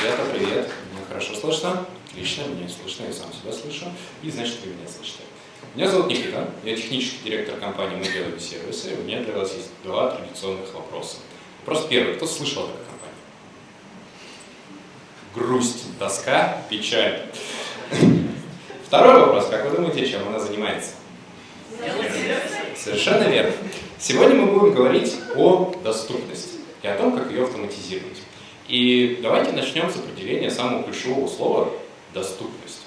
Ребята, привет. Меня хорошо слышно? Отлично, меня слышно, я сам себя слышу. И значит, вы меня слышите. Меня зовут Никита, я технический директор компании «Мы делаем сервисы». У меня для вас есть два традиционных вопроса. Вопрос первый. Кто слышал о такой компании? Грусть, тоска, печаль. Второй вопрос. Как вы думаете, чем она занимается? Совершенно верно. Сегодня мы будем говорить о доступности и о том, как ее автоматизировать. И давайте начнем с определения самого ключевого слова «доступность».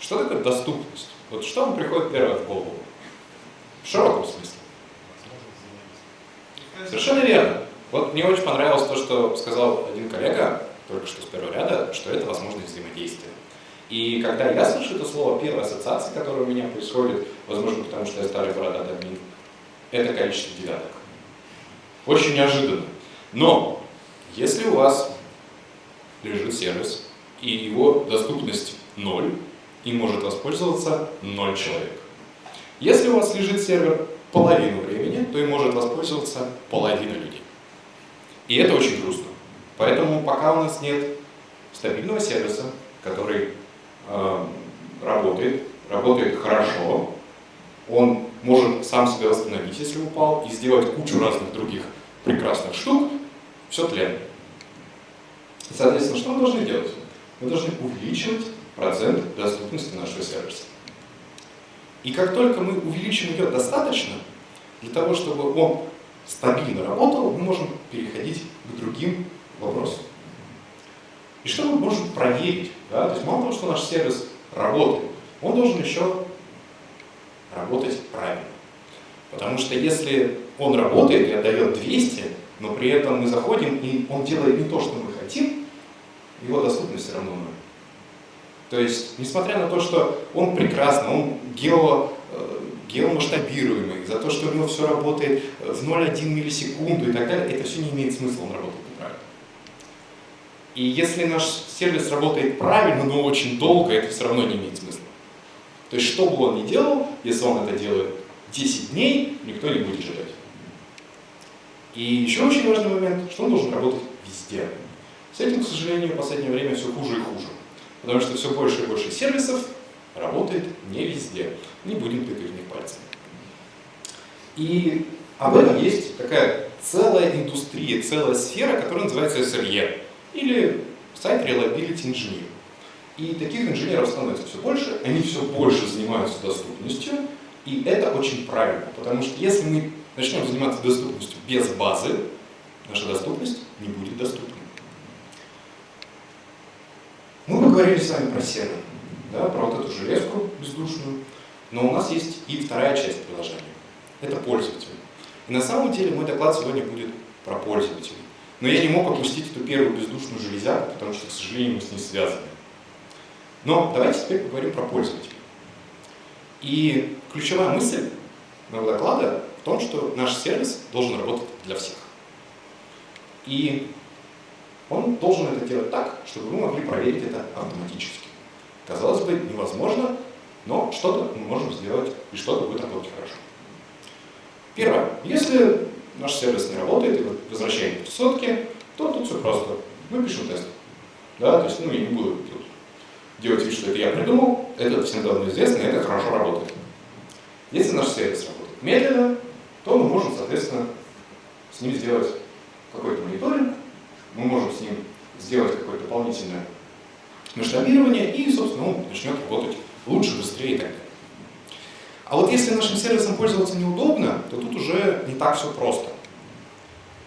Что такое доступность? Вот что вам приходит первое в голову? В широком смысле. Совершенно верно. Вот мне очень понравилось то, что сказал один коллега, только что с первого ряда, что это возможность взаимодействия. И когда я слышу это слово, первая ассоциация, которая у меня происходит, возможно, потому что я старый бородатый админ, это количество девяток. Очень неожиданно. Но если у вас лежит сервис, и его доступность ноль, и может воспользоваться ноль человек. Если у вас лежит сервер половину времени, то и может воспользоваться половина людей. И это очень грустно. Поэтому пока у нас нет стабильного сервиса, который э, работает, работает хорошо, он может сам себя восстановить, если упал, и сделать кучу разных других прекрасных штук, все тлен. Соответственно, что мы должны делать? Мы должны увеличивать процент доступности нашего сервиса. И как только мы увеличим ее достаточно, для того, чтобы он стабильно работал, мы можем переходить к другим вопросам. И что мы можем проверить? Да? То есть мало того, что наш сервис работает, он должен еще работать правильно. Потому что если он работает и отдает 200, но при этом мы заходим, и он делает не то, что мы хотим, его доступность все равно ноль. То есть, несмотря на то, что он прекрасный, он гео, э, геомасштабируемый, за то, что у него все работает в 0,1 миллисекунду и так далее, это все не имеет смысла, он работает неправильно. И если наш сервис работает правильно, но очень долго, это все равно не имеет смысла. То есть, что бы он ни делал, если он это делает 10 дней, никто не будет ждать. И еще очень важный момент, что он должен работать везде. С этим, к сожалению, в последнее время все хуже и хуже. Потому что все больше и больше сервисов работает не везде. Не будем тыкать в них пальцами. И об этом есть такая целая индустрия, целая сфера, которая называется SRE, или Site Reliability Engineer. И таких инженеров становится все больше, они все больше занимаются доступностью, и это очень правильно, потому что если мы начнем заниматься доступностью без базы, наша доступность не будет доступной. Мы поговорили с вами про сервер, да, про вот эту железку бездушную, но у нас есть и вторая часть приложения. Это пользователь. И на самом деле мой доклад сегодня будет про пользователей. Но я не мог опустить эту первую бездушную железяку, потому что, к сожалению, мы с ней связаны. Но давайте теперь поговорим про пользователя. И ключевая мысль моего доклада в том, что наш сервис должен работать для всех. И он должен это делать так, чтобы мы могли проверить это автоматически. Казалось бы, невозможно, но что-то мы можем сделать, и что-то будет работать хорошо. Первое. Если наш сервис не работает, и вы возвращаете сотки, то тут все просто. Мы пишем тест. Да, то есть, ну, я не буду тут делать вид, что это я придумал, это всем давно известно, и это хорошо работает. Если наш сервис работает медленно, то мы можем, соответственно, с ним сделать какой-то мониторинг, мы можем с ним сделать какое-то дополнительное масштабирование, и, собственно, он начнет работать лучше, быстрее и так далее. А вот если нашим сервисом пользоваться неудобно, то тут уже не так все просто.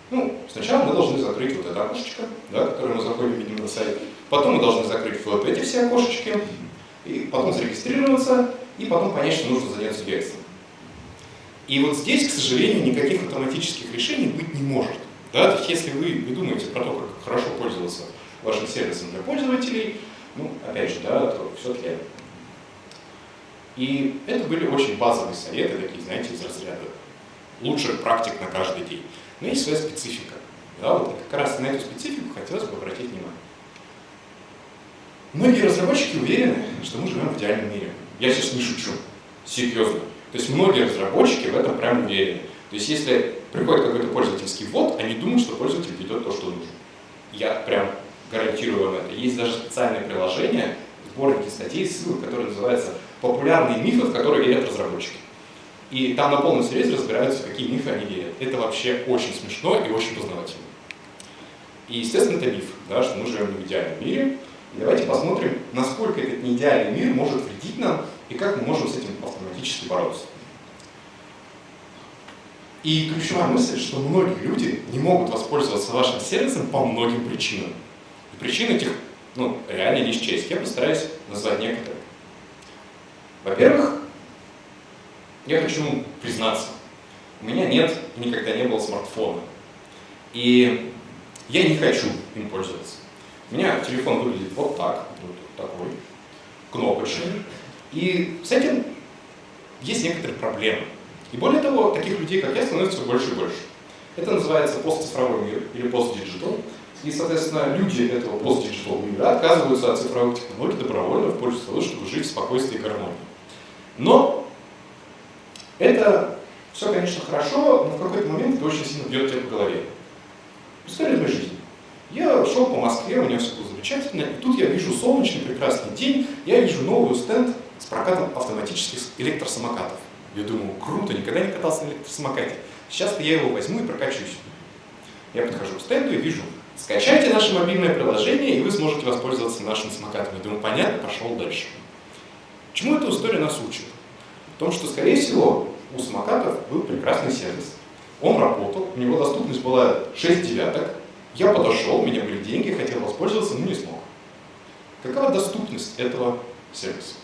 Ну, сначала мы должны закрыть вот это окошечко, да, которое мы заходим, видим на сайт. Потом мы должны закрыть вот эти все окошечки, и потом зарегистрироваться, и потом понять, что нужно заняться бегством. И вот здесь, к сожалению, никаких автоматических решений быть не может. Да? То есть, если вы не думаете про то, как хорошо пользоваться вашим сервисом для пользователей, ну, опять же, да, то все тлен. И это были очень базовые советы, такие, знаете, из разряда лучших практик на каждый день. Но есть своя специфика. Да, вот как раз на эту специфику хотелось бы обратить внимание. Многие разработчики уверены, что мы живем в идеальном мире. Я сейчас не шучу. Серьезно. То есть многие разработчики в этом прям уверены. То есть если приходит какой-то пользовательский ввод, они думают, что пользователь ведет то, что нужно. Я прям гарантирую вам это. Есть даже специальное приложение, сборники статей, ссылок, которые называются «Популярные мифы, в которые верят разработчики». И там на полном серьезе разбираются, какие мифы они верят. Это вообще очень смешно и очень познавательно. И, естественно, это миф, да, что мы живем в идеальном мире. И давайте посмотрим, насколько этот неидеальный мир может вредить нам и как мы можем с этим автоматически бороться. И ключевая мысль, что многие люди не могут воспользоваться вашим сервисом по многим причинам. И причин этих ну, реально не счесть. Я постараюсь назвать некоторые. Во-первых, я хочу признаться, у меня нет и никогда не было смартфона. И я не хочу им пользоваться. У меня телефон выглядит вот так, вот такой, кнопочный. И с этим есть некоторые проблемы. И более того, таких людей, как я, становится все больше и больше. Это называется постцифровой мир или постдиджитал. И, соответственно, люди этого постдиджитал мира отказываются от цифровых технологий добровольно в пользу того, чтобы жить в спокойствии и гармонии. Но это все, конечно, хорошо, но в какой-то момент это очень сильно бьет тебя по голове. История моей жизни. Я шел по Москве, у меня все было замечательно, и тут я вижу солнечный прекрасный день, я вижу новый стенд с прокатом автоматических электросамокатов. Я думаю, круто, никогда не катался на электросамокате. Сейчас-то я его возьму и прокачусь. Я подхожу к стенду и вижу, скачайте наше мобильное приложение, и вы сможете воспользоваться нашим самокатом. Я думаю, понятно, пошел дальше. Чему эта история нас учит? В том, что, скорее всего, у самокатов был прекрасный сервис. Он работал, у него доступность была 6 девяток. Я подошел, у меня были деньги, хотел воспользоваться, но не смог. Какова доступность этого сервиса?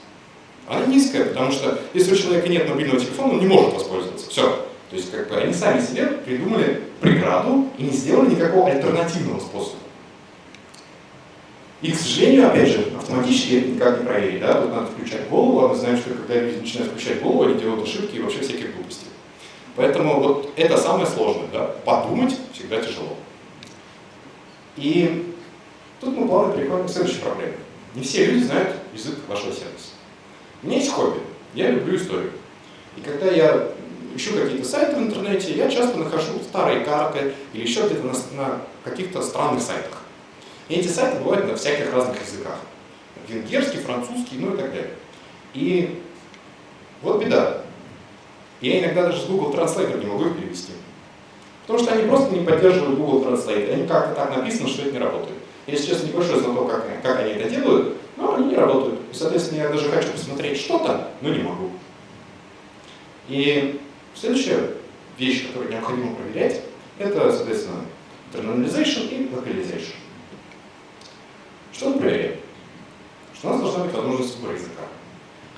Она низкая, потому что если у человека нет мобильного телефона, он не может воспользоваться. Все. То есть как бы они сами себе придумали преграду и не сделали никакого альтернативного способа. И, к сожалению, опять же, автоматически это никак не проверить. Да? Тут надо включать голову, а мы знаем, что когда люди начинают включать голову, они делают ошибки и вообще всякие глупости. Поэтому вот это самое сложное. Да? Подумать всегда тяжело. И тут мы плавно переходим к следующей проблеме. Не все люди знают язык вашего сервиса. У меня есть хобби. Я люблю историю. И когда я ищу какие-то сайты в интернете, я часто нахожу старые карты или еще где-то на, на каких-то странных сайтах. И эти сайты бывают на всяких разных языках. Венгерский, французский, ну и так далее. И вот беда. Я иногда даже с Google Translate не могу их перевести. Потому что они просто не поддерживают Google Translate. Они как-то так написано, что это не работает. Я сейчас небольшой знаток, как, как они это делают, не работают. И, соответственно, я даже хочу посмотреть что-то, но не могу. И следующая вещь, которую необходимо проверять, это, соответственно, internalization и localization. Что мы проверяем? Что у нас должна быть возможность выбора языка.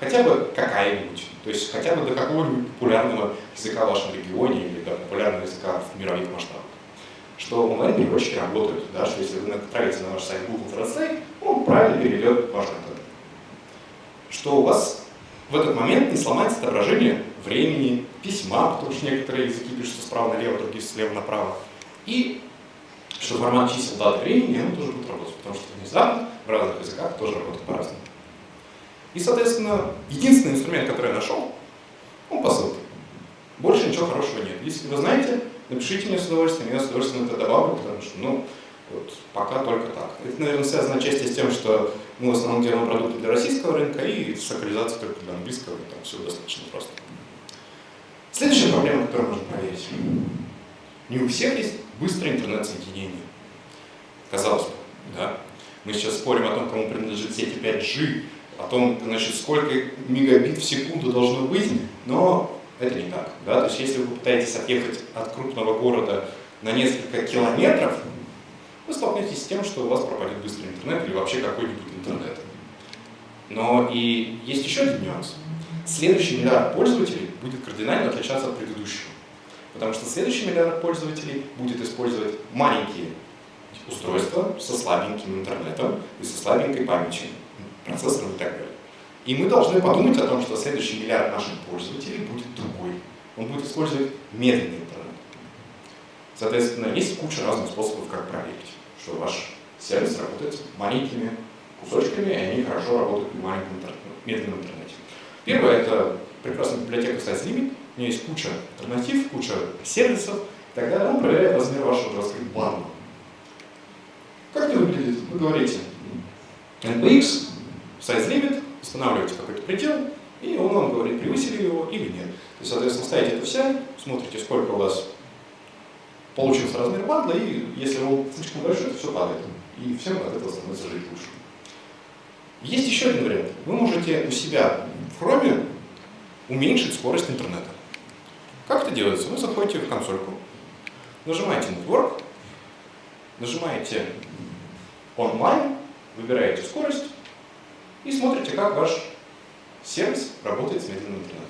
Хотя бы какая-нибудь. То есть хотя бы до какого-нибудь популярного языка в вашем регионе или до популярного языка в мировых масштабах. Что онлайн-переводчики работают, да, что если вы отправите на ваш сайт Google Translate, он правильно переведет ваш контент. Что у вас в этот момент не сломается отображение времени, письма, потому что некоторые языки пишутся справа налево, другие слева направо. И что формат чисел даты времени, он тоже будет работать, потому что внезапно в разных языках тоже работает по-разному. И, соответственно, единственный инструмент, который я нашел, он по ссылке. Больше ничего хорошего нет. Если вы знаете, напишите мне с удовольствием, я с удовольствием это добавлю, потому что, ну, вот, пока только так. Это, наверное, связано отчасти с тем, что мы в основном делаем продукты для российского рынка и с локализацией только для английского, там все достаточно просто. Следующая проблема, которую можно проверить. Не у всех есть быстрое интернет-соединение. Казалось бы, да? Мы сейчас спорим о том, кому принадлежит сеть 5G, о том, значит, сколько мегабит в секунду должно быть, но это не так. Да? То есть если вы пытаетесь отъехать от крупного города на несколько километров, вы столкнетесь с тем, что у вас пропадет быстрый интернет или вообще какой-нибудь интернет. Но и есть еще один нюанс. Следующий миллиард пользователей будет кардинально отличаться от предыдущего. Потому что следующий миллиард пользователей будет использовать маленькие устройства со слабеньким интернетом и со слабенькой памятью, процессором и так далее. И мы должны подумать о том, что следующий миллиард наших пользователей будет другой. Он будет использовать медленный интернет. Соответственно, есть куча разных способов, как проверить, что ваш сервис работает маленькими кусочками, и они хорошо работают в маленьком интернете, медленном интернете. Первое – это прекрасная библиотека SizeLimit. У нее есть куча альтернатив, куча сервисов. Тогда он проверяет размер вашего JavaScript банда. Как это выглядит? вы говорите npx, size limit, устанавливаете какой-то предел, и он вам говорит, превысили его или нет. То есть, соответственно, ставите это все, смотрите, сколько у вас получился размер бандла, и если он слишком большой, то все падает. И всем от этого становится жить лучше. Есть еще один вариант. Вы можете у себя в Chrome уменьшить скорость интернета. Как это делается? Вы заходите в консольку, нажимаете Network, нажимаете Online, выбираете скорость и смотрите, как ваш сервис работает с медленным интернетом.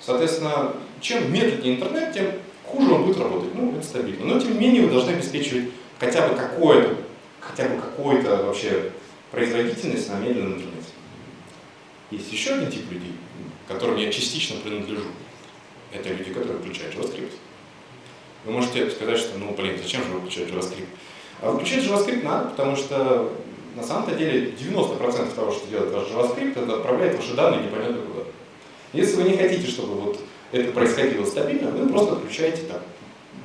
Соответственно, чем медленнее интернет, тем хуже он будет работать. Ну, это стабильно. Но, тем не менее, вы должны обеспечивать хотя бы какое-то, хотя бы какой-то вообще производительность на медленном интернете. Есть еще один тип людей, которым я частично принадлежу. Это люди, которые включают JavaScript. Вы можете сказать, что, ну, блин, зачем же выключать JavaScript? А выключать JavaScript надо, потому что на самом-то деле 90% того, что делает ваш JavaScript, это отправляет ваши данные непонятно куда. Если вы не хотите, чтобы вот это происходило стабильно, вы просто отключаете там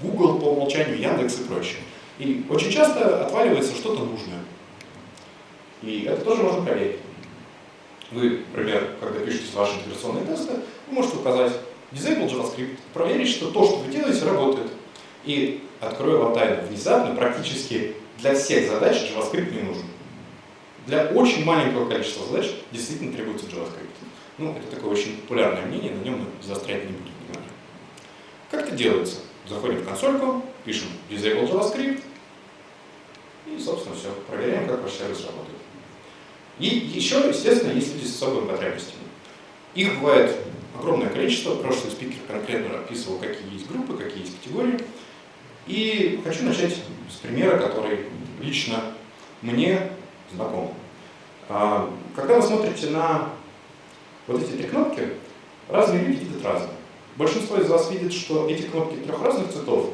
Google по умолчанию, Яндекс и прочее. И очень часто отваливается что-то нужное. И это тоже можно проверить. Вы, например, когда пишете ваши интеграционные тесты, вы можете указать Disable JavaScript, проверить, что то, что вы делаете, работает. И открою вам тайну, внезапно практически для всех задач JavaScript не нужен. Для очень маленького количества задач действительно требуется JavaScript. Ну, это такое очень популярное мнение, на нем мы заострять не будем внимания. Как это делается? Заходим в консольку, пишем disable JavaScript, и, собственно, все. Проверяем, как ваш сервис работает. И еще, естественно, есть люди с особыми потребностями. Их бывает огромное количество. Прошлый спикер конкретно описывал, какие есть группы, какие есть категории. И хочу начать с примера, который лично мне знаком. А, когда вы смотрите на вот эти три кнопки, разные люди видят разные. Большинство из вас видит, что эти кнопки трех разных цветов,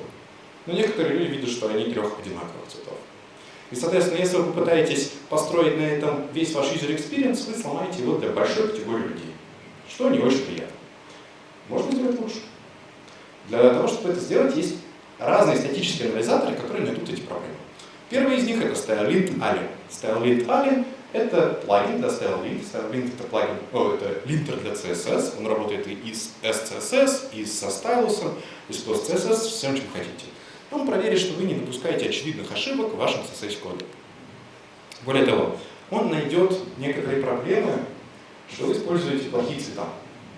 но некоторые люди видят, что они трех одинаковых цветов. И, соответственно, если вы попытаетесь построить на этом весь ваш user experience, вы сломаете его для большой категории людей, что не очень приятно. Можно сделать лучше. Для того, чтобы это сделать, есть разные статические анализаторы, которые найдут эти проблемы. Первый из них это StyleLint Alien. StyleLint Alien это плагин для StyleLint. StyleLint это плагин, о, это линтер для CSS. Он работает и с SCSS, и со стайлусом, и с PostCSS, с всем, чем хотите. Он проверит, что вы не допускаете очевидных ошибок в вашем CSS-коде. Более того, он найдет некоторые проблемы, что вы используете плохие цвета.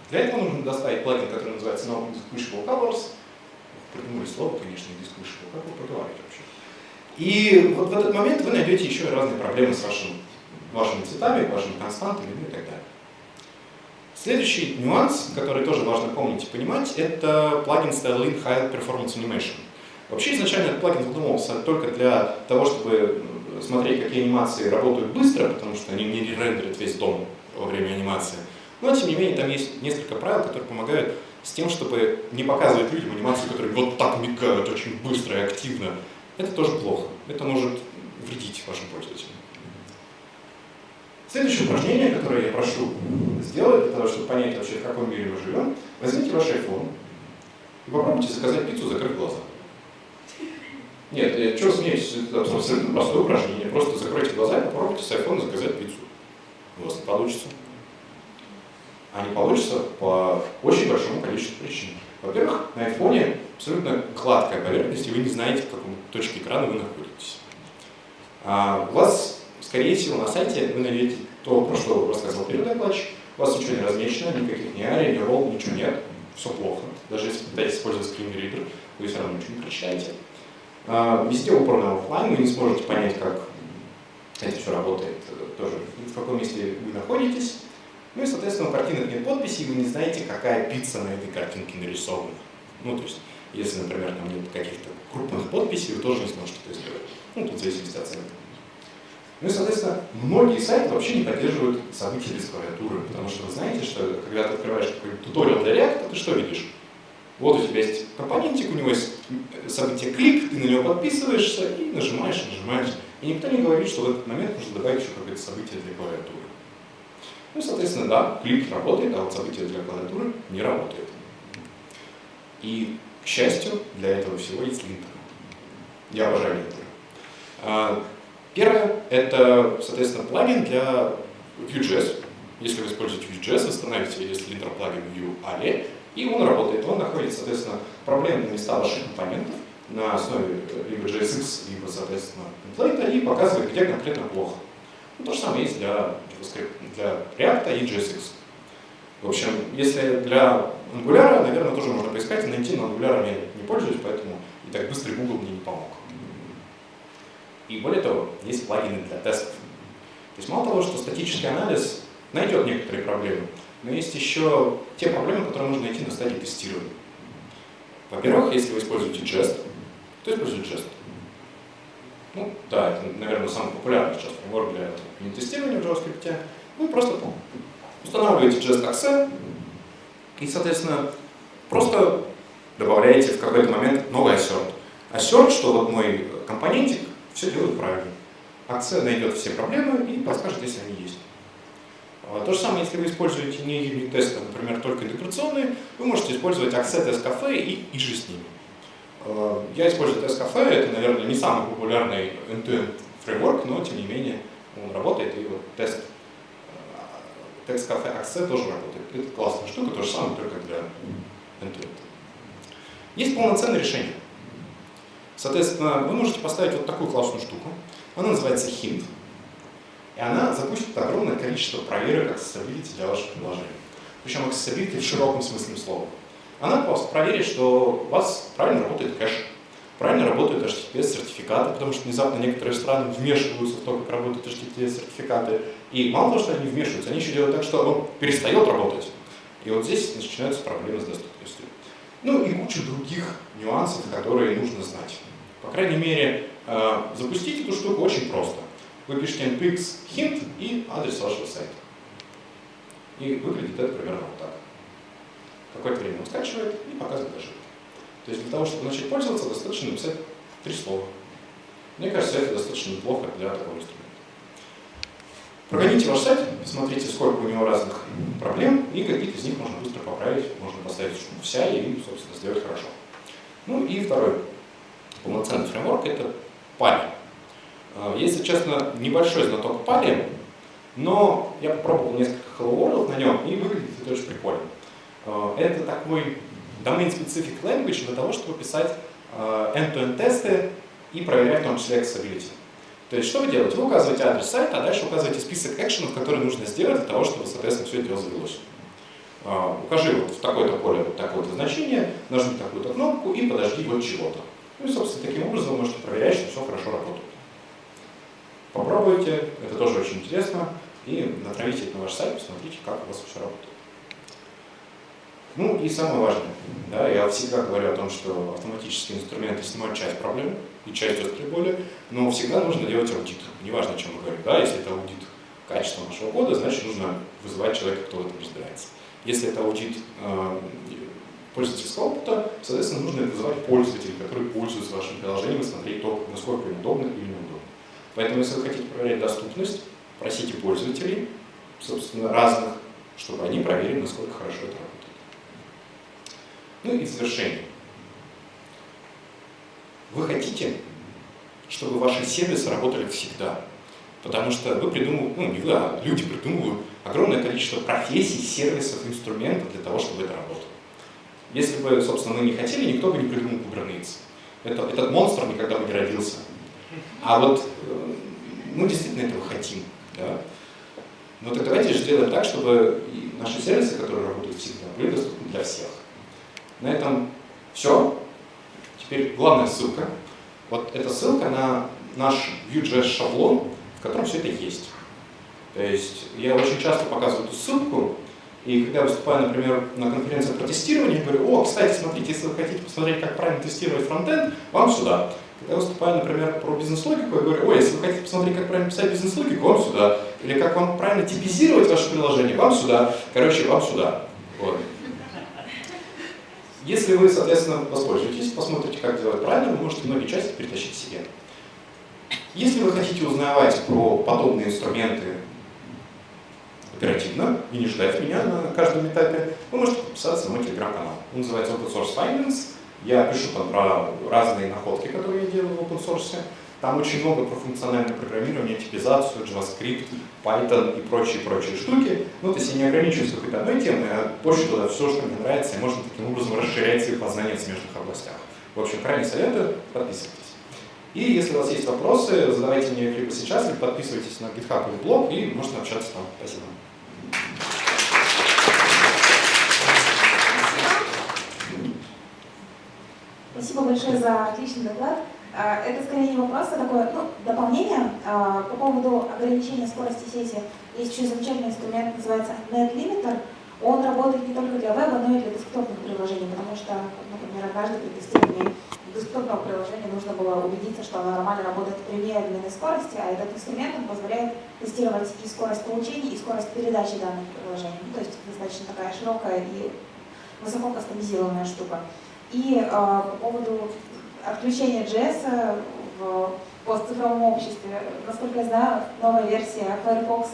Для этого нужно доставить плагин, который называется No Distinguishable Colors. Придумали слово, конечно, Distinguishable. Как вы проговариваете вообще? И вот в этот момент вы найдете еще разные проблемы с вашим, вашими цветами, вашими константами ну и так далее. Следующий нюанс, который тоже важно помнить и понимать, это плагин StyleLink High Performance Animation. Вообще изначально этот плагин задумывался только для того, чтобы смотреть, какие анимации работают быстро, потому что они не рендерят весь дом во время анимации. Но, тем не менее, там есть несколько правил, которые помогают с тем, чтобы не показывать людям анимации, которые вот так мигают очень быстро и активно. Это тоже плохо. Это может вредить вашим пользователям. Следующее упражнение, которое я прошу сделать, для того, чтобы понять вообще, в каком мире мы живем, возьмите ваш iPhone и попробуйте заказать пиццу, закрыв глаза. Нет, я что смеюсь, это абсолютно простое упражнение. Просто закройте глаза и попробуйте с iPhone заказать пиццу. У вас не получится. А не получится по очень большому количеству причин. Во-первых, на iPhone абсолютно гладкая поверхность, и вы не знаете, в каком точке экрана вы находитесь. А у вас, скорее всего, на сайте вы найдете то, про что рассказывал первый докладчик. У вас ничего не размечено, никаких ни ари, ни ролл, ничего нет. Все плохо. Даже если пытаетесь использовать скринридер, вы все равно ничего не прочитаете. А, везде упор на офлайн, вы не сможете понять, как это все работает, э, тоже в каком месте вы находитесь. Ну и, соответственно, у картинок нет подписи, и вы не знаете, какая пицца на этой картинке нарисована. Ну, то есть, если, например, там нет каких-то крупных подписей, вы тоже не сможете это сделать. Ну, тут в зависимости от цены. Ну и, соответственно, многие сайты вообще не поддерживают события без клавиатуры, потому что вы знаете, что когда ты открываешь какой-нибудь туториал для React, ты что видишь? Вот у тебя есть компонентик, у него есть событие клик, ты на него подписываешься и нажимаешь, нажимаешь. И никто не говорит, что в этот момент нужно добавить еще какое-то событие для клавиатуры. Ну, соответственно, да, клик работает, а вот событие для клавиатуры не работает. И, к счастью, для этого всего есть линтер. Я обожаю линтер. Первое — это, соответственно, плагин для Vue.js. Если вы используете Vue.js, вы становите линтер плагин Vue Ali, и он работает. Он находит, соответственно, проблемные места ваших компонентов на основе либо JSX, либо, соответственно, темплейта и показывает, где конкретно плохо. Ну, то же самое есть для, для React и JSX. В общем, если для Angular, наверное, тоже можно поискать и найти, но Angular я не пользуюсь, поэтому и так быстрый Google мне не помог. И более того, есть плагины для тестов. То есть мало того, что статический анализ найдет некоторые проблемы, но есть еще те проблемы, которые можно найти на стадии тестирования. Во-первых, если вы используете Jest, то используйте Jest. Ну, да, это, наверное, самый популярный сейчас фреймворк для тестирования в JavaScript. Вы просто устанавливаете Jest.exe и, соответственно, просто добавляете в какой-то момент новый assert. Assert, что вот мой компонентик все делает правильно. Акция найдет все проблемы и подскажет, если они есть. А, то же самое, если вы используете не юнит-тесты, а, например, только интеграционные, вы можете использовать Test Cafe и, и же с ними. А, я использую Cafe, это, наверное, не самый популярный end-to-end фреймворк, но, тем не менее, он работает, и вот тест Text Cafe Access тоже работает. Это классная штука, то же самое, только для end-to-end. Есть полноценное решение. Соответственно, вы можете поставить вот такую классную штуку. Она называется Hint. И она запустит огромное количество проверок accessibility для вашего приложения. Причем accessibility в широком смысле слова. Она просто проверит, что у вас правильно работает кэш, правильно работают HTTPS-сертификаты, потому что внезапно некоторые страны вмешиваются в то, как работают HTTPS-сертификаты. И мало того, что они вмешиваются, они еще делают так, что он перестает работать. И вот здесь начинаются проблемы с доступностью. Ну и куча других нюансов, которые нужно знать. По крайней мере, э, запустить эту штуку очень просто. Вы пишете npx hint и адрес вашего сайта. И выглядит это примерно вот так. Какое-то время он скачивает и показывает ошибки. То есть для того, чтобы начать пользоваться, достаточно написать три слова. Мне кажется, это достаточно неплохо для такого инструмента. Прогоните ваш сайт, посмотрите, сколько у него разных проблем, и какие-то из них можно быстро поправить, можно поставить штуку вся и, собственно, сделать хорошо. Ну и второй полноценный фреймворк — это Pali. А, если честно, небольшой знаток Pali, но я попробовал несколько Hello World на нем, и выглядит это очень прикольно. А, это такой domain-specific language для того, чтобы писать а, end-to-end тесты и проверять в том числе accessibility. То есть что вы делаете? Вы указываете адрес сайта, а дальше указываете список экшенов, которые нужно сделать для того, чтобы, соответственно, все это дело завелось. Укажи вот в такое-то поле вот такое-то значение, нажми такую-то кнопку и подожди вот чего-то. Ну и, собственно, таким образом вы можете проверять, что все хорошо работает. Попробуйте, это тоже очень интересно, и натравите это на ваш сайт, посмотрите, как у вас все работает. Ну и самое важное, да, я всегда говорю о том, что автоматические инструменты снимают часть проблем и часть острой боли, но всегда нужно делать аудит. Неважно, о чем мы говорим. Да, если это аудит качества нашего кода, значит нужно вызывать человека, кто в этом разбирается. Если это аудит э, пользовательского опыта, соответственно, нужно вызывать пользователей, которые пользуются вашим приложением, и смотреть то, насколько им удобно или неудобно. Поэтому, если вы хотите проверять доступность, просите пользователей, собственно, разных, чтобы они проверили, насколько хорошо это работает. Ну и в завершение. Вы хотите, чтобы ваши сервисы работали всегда. Потому что вы придумываете, ну не вы, а люди придумывают огромное количество профессий, сервисов, инструментов для того, чтобы это работало. Если бы, собственно, мы не хотели, никто бы не придумал Kubernetes. Это, этот монстр никогда бы не родился. А вот э, мы действительно этого хотим. Да? Но так давайте же сделаем так, чтобы наши сервисы, которые работают всегда, были доступны для всех. На этом все. Теперь главная ссылка. Вот эта ссылка на наш Vue.js шаблон, в котором все это есть. То есть я очень часто показываю эту ссылку, и когда выступаю, например, на конференции про тестирование, я говорю, о, кстати, смотрите, если вы хотите посмотреть, как правильно тестировать фронтенд, вам сюда. Когда выступаю, например, про бизнес-логику, я говорю, о, если вы хотите посмотреть, как правильно писать бизнес-логику, вам сюда. Или как вам правильно типизировать ваше приложение, вам сюда. Короче, вам сюда. Вот. Если вы, соответственно, воспользуетесь, посмотрите, как делать правильно, вы можете многие части перетащить себе. Если вы хотите узнавать про подобные инструменты оперативно и не ждать меня на каждом этапе, вы можете подписаться на мой телеграм-канал. Он называется Open Source Finance. Я пишу там про разные находки, которые я делаю в open source. Там очень много про функциональное программирование, типизацию, JavaScript, Python и прочие-прочие штуки. Ну, то есть я не ограничиваюсь какой-то одной темой, а больше туда все, что мне нравится, и можно таким образом расширять свои познания в смежных областях. В общем, крайне советую, подписывайтесь. И если у вас есть вопросы, задавайте мне их либо сейчас, либо подписывайтесь на GitHub или блог, и можно общаться там. Спасибо. Спасибо большое за отличный доклад. А, это скорее не вопрос, а такое ну, дополнение а, по поводу ограничения скорости сети. Есть еще замечательный инструмент, называется NetLimiter. Он работает не только для веба, но и для десктопных приложений, потому что, например, однажды при тестировании десктопного приложения нужно было убедиться, что оно нормально работает при медленной скорости, а этот инструмент позволяет тестировать и скорость получения, и скорость передачи данных приложений. Ну, то есть достаточно такая широкая и высоко кастомизированная штука. И э, по поводу отключения JS в постцифровом обществе, насколько я знаю, новая версия Firefox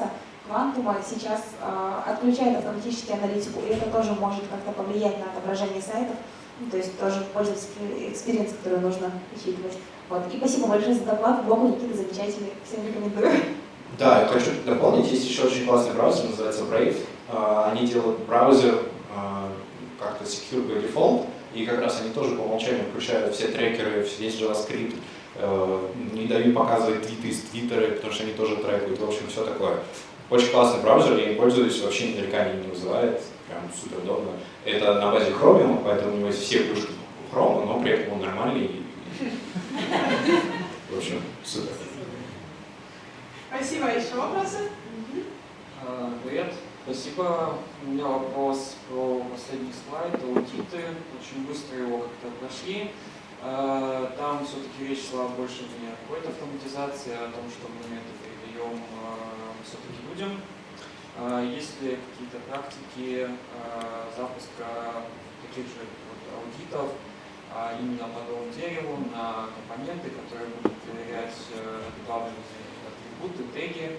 Quantum сейчас э, отключает автоматически аналитику, и это тоже может как-то повлиять на отображение сайтов. Ну, то есть тоже пользовательский experience, который нужно учитывать. Вот. И спасибо большое за доклад. Блог у Никиты замечательный. Всем рекомендую. Да, я хочу дополнить. Есть еще очень классный браузер, называется Brave. А, они делают браузер а, как-то secure by default, и как раз они тоже по умолчанию включают все трекеры, весь JavaScript, э, не дают показывать твиты из Твиттера, потому что они тоже трекают, в общем, все такое. Очень классный браузер, я им пользуюсь, вообще ни нареканий не вызывает прям супер удобно. Это на базе Chromium, поэтому у него есть все плюшки Chrome, но при этом он нормальный. В общем, супер. Спасибо. Еще вопросы? А, привет. Спасибо. У меня вопрос про последний слайд, аудиты. Очень быстро его как-то прошли. А, там все-таки речь шла больше не о какой-то автоматизации, а о том, что мы это передаем а, все-таки людям. А, есть ли какие-то практики а, запуска таких же аудитов а, именно по новому дереву на компоненты, которые будут проверять добавленные э, атрибуты, теги?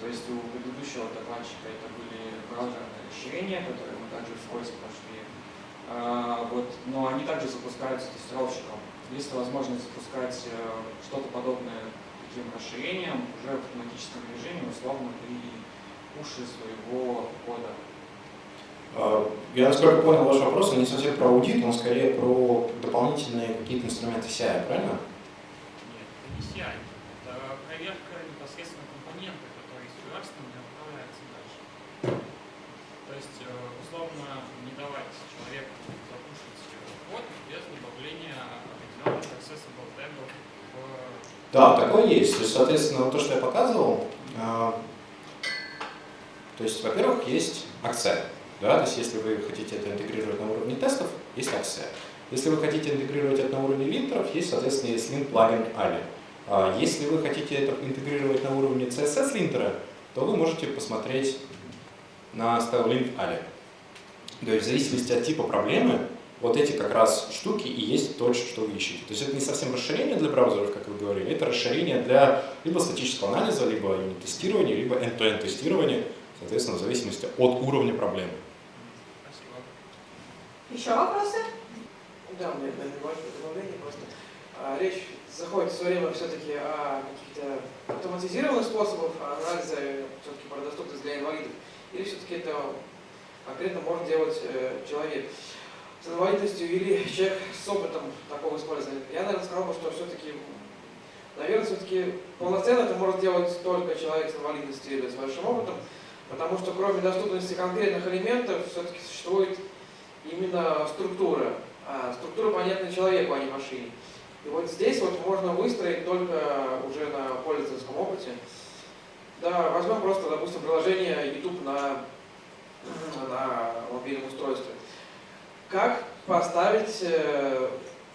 То есть у предыдущего докладчика это были браузерные расширения, которые мы также вскользь прошли. Вот, но они также запускаются тестировщиком. Есть возможность запускать э, что-то подобное таким расширением уже в автоматическом режиме, условно при уши своего кода. А, я, насколько понял ваш вопрос, он не совсем про аудит, он скорее про дополнительные какие-то инструменты CI, правильно? Нет, это не CI. Это проверка непосредственно компонента, который из не отправляется дальше. То есть, э, условно, не давать человеку запушить код без добавления определенных accessible тегов в... Да, такое есть. То есть, соответственно, то, что я показывал, а, то есть, во-первых, есть акция. Да? То есть, если вы хотите это интегрировать на уровне тестов, есть акция. Если вы хотите интегрировать это на уровне линтеров, есть, соответственно, есть lint плагин Ali. Если вы хотите это интегрировать на уровне CSS линтера, то вы можете посмотреть на StyleLint Ali. То есть в зависимости от типа проблемы, вот эти как раз штуки и есть то, что вы ищете. То есть это не совсем расширение для браузеров, как вы говорили, это расширение для либо статического анализа, либо тестирования, либо end-to-end тестирования соответственно, в зависимости от уровня проблемы. Спасибо. Еще вопросы? Да, у меня небольшое добавление просто. А, речь заходит все время все-таки о каких-то автоматизированных способах анализа все-таки про доступность для инвалидов. Или все-таки это конкретно может делать э, человек с инвалидностью или человек с опытом такого использования. Я, наверное, сказал бы, что все-таки, наверное, все-таки полноценно это может делать только человек с инвалидностью или с большим опытом. Потому что кроме доступности конкретных элементов, все-таки существует именно структура. А структура понятна человеку, а не машине. И вот здесь вот можно выстроить только уже на пользовательском опыте. Да, возьмем просто, допустим, приложение YouTube на, на мобильном устройстве. Как поставить, э,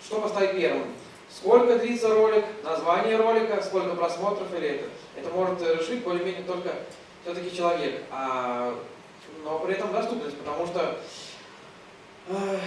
что поставить первым? Сколько длится ролик, название ролика, сколько просмотров или это. Это может решить более-менее только все-таки человек, а, но при этом доступность, потому что э,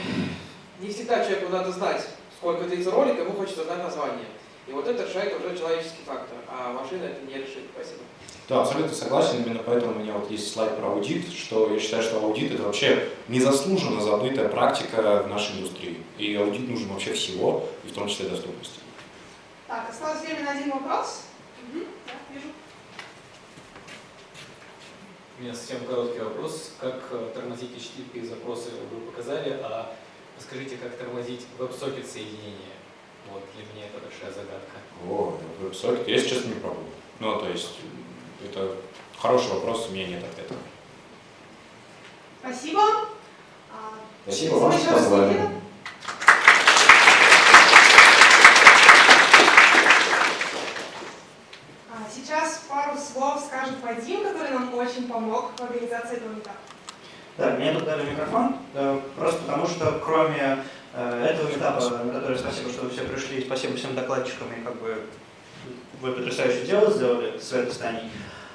не всегда человеку надо знать, сколько длится ролик, ему хочется знать название. И вот это решает уже человеческий фактор, а машина это не решит. Спасибо. Да, абсолютно согласен, именно поэтому у меня вот есть слайд про аудит, что я считаю, что аудит это вообще незаслуженно забытая практика в нашей индустрии. И аудит нужен вообще всего, и в том числе доступности. Так, осталось время на один вопрос. Угу, да, вижу. У меня совсем короткий вопрос. Как э, тормозить HTTP запросы вы показали, а скажите, как тормозить WebSocket соединение? Вот, для меня это большая загадка. О, веб-сокет. Я, честно, не пробовал. Ну, то есть, это хороший вопрос, у меня нет ответа. Спасибо. А, Спасибо вам, что позвали. Никита. А, Сейчас пару слов скажет Вадим, который нам этого метапа. Да, мне тут дали микрофон, э, просто потому что кроме э, этого этапа, на который спасибо, что вы все пришли, спасибо всем докладчикам, и как бы вы потрясающее дело сделали с этой станей.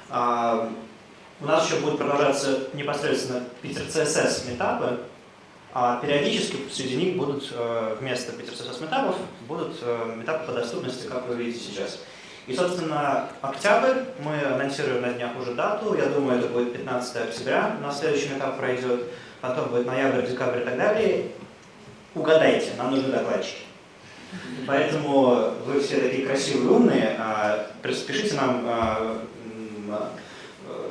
У нас еще будут продолжаться непосредственно Питер CSS метапы, а периодически среди них будут э, вместо Питер CSS метапов будут метапы по доступности, как вы видите сейчас. И, собственно, октябрь, мы анонсируем на днях уже дату, я думаю, это будет 15 октября, на следующий этап пройдет, потом будет ноябрь, декабрь и так далее. Угадайте, нам нужны докладчики. Поэтому вы все такие красивые, умные, а, пишите нам а, м,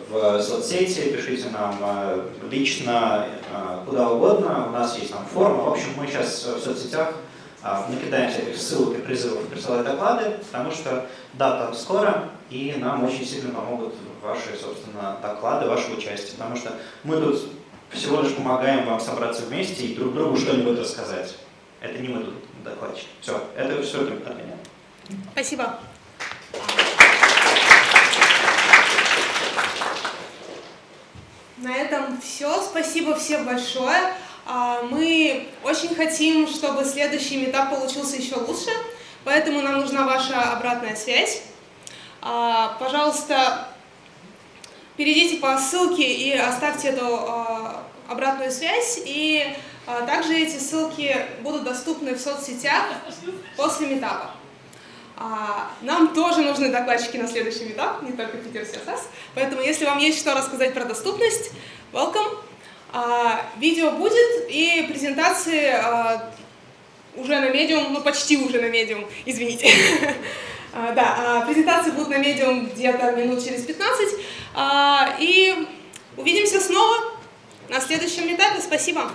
в соцсети, пишите нам а, лично, а, куда угодно, у нас есть там форма. В общем, мы сейчас в соцсетях а, накидаем всяких ссылок и призывов присылать доклады, потому что дата скоро, и нам очень сильно помогут ваши, собственно, доклады, ваше участие, потому что мы тут всего лишь помогаем вам собраться вместе и друг другу что-нибудь рассказать. Это не мы тут докладчики. Все, это все от меня. Спасибо. На этом все. Спасибо всем большое. А, Мы очень хотим, чтобы следующий метап получился еще лучше, поэтому нам нужна ваша обратная связь. А, Пожалуйста, перейдите по ссылке и оставьте эту а, обратную связь. И также эти ссылки будут доступны в соцсетях после метапа. Нам тоже нужны докладчики на следующий метап, не только Питер CSS. Поэтому, если вам есть что рассказать про доступность, welcome. А, Видео будет и презентации а, уже на Medium, ну почти уже на Medium, извините. А, Да, презентации будут на Medium где-то минут через 15. А, И увидимся снова на следующем этапе. Спасибо.